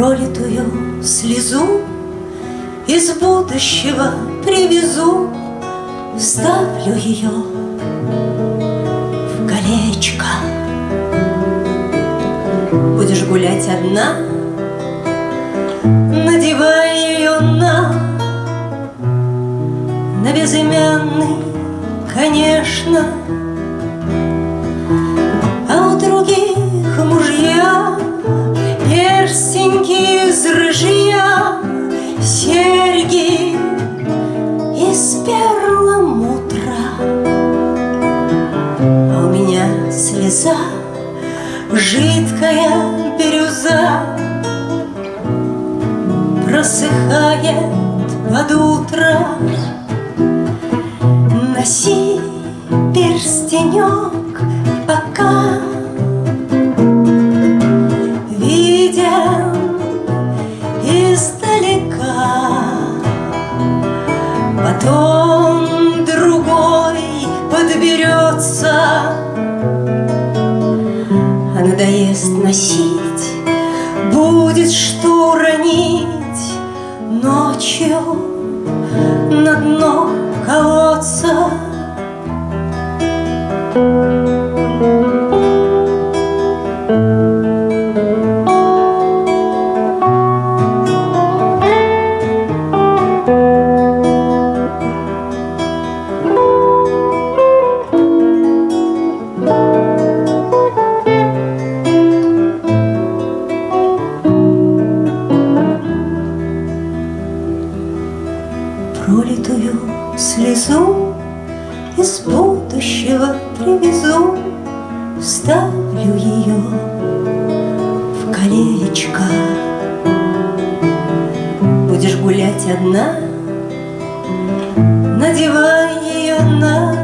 Пролитую слезу из будущего привезу, Вставлю ее в колечко. Будешь гулять одна, Надевай ее на На безымянный, конечно, из перламутра. А у меня слеза, жидкая бирюза, Просыхает под утро. Потом другой подберется. А надоест носить Будет что уронить. Ночью на дно колодца Пролитую слезу из будущего привезу, Вставлю ее в колечко. Будешь гулять одна, надевай ее на